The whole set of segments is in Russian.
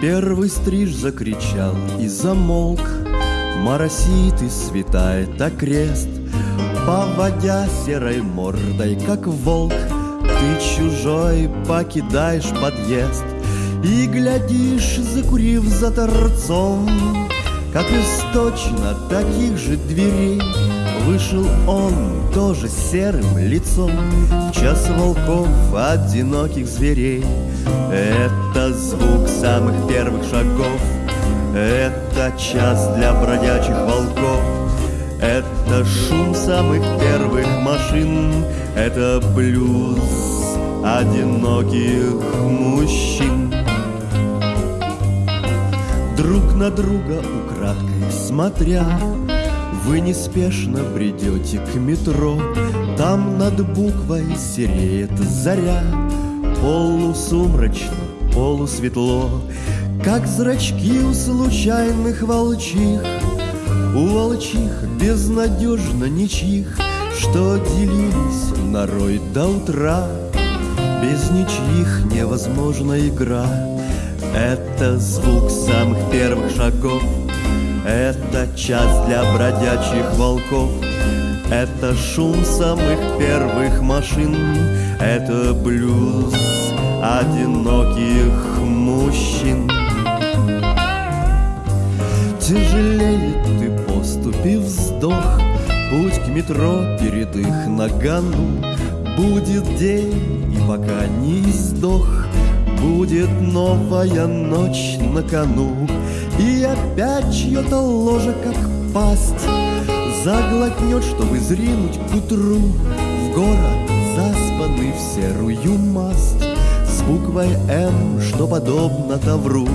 Первый стриж закричал и замолк, Моросит и светает окрест, Поводя серой мордой, как волк, Ты чужой покидаешь подъезд. И глядишь, закурив за торцом, Как из точно таких же дверей Вышел он тоже серым лицом. В час волков одиноких зверей. Это звук самых первых шагов. Это час для бродячих волков. Это шум самых первых машин. Это блюз одиноких мужчин на друга украдкой смотря. Вы неспешно бредете к метро, Там над буквой сереет заря, Полусумрачно, полусветло, Как зрачки у случайных волчих, У волчих безнадежно ничьих, Что делились нарой до утра. Без ничьих невозможна игра, Это звук самых первых шагов — это час для бродячих волков, Это шум самых первых машин, Это блюз одиноких мужчин. Тяжелеет ты поступи вздох, Путь к метро перед их нагану. Будет день, и пока не сдох, Будет новая ночь на кону, и опять чье-то ложе, как пасть, Заглотнет, чтобы зринуть к утру. В город заспанный в серую масть С буквой «М», что подобно тавру.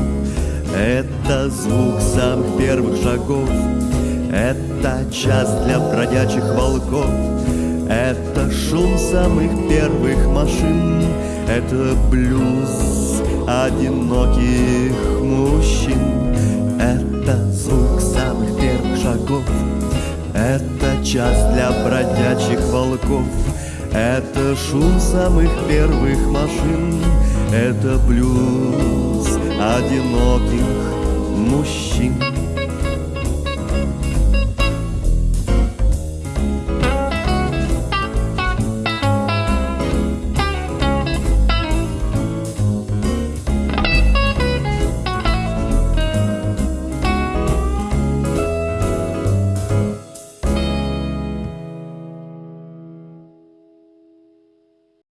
Это звук самых первых шагов Это час для бродячих волков Это шум самых первых машин Это блюз одиноких мужчин. Это звук самых первых шагов. Это час для бродячих волков. Это шум самых первых машин. Это блюз одиноких мужчин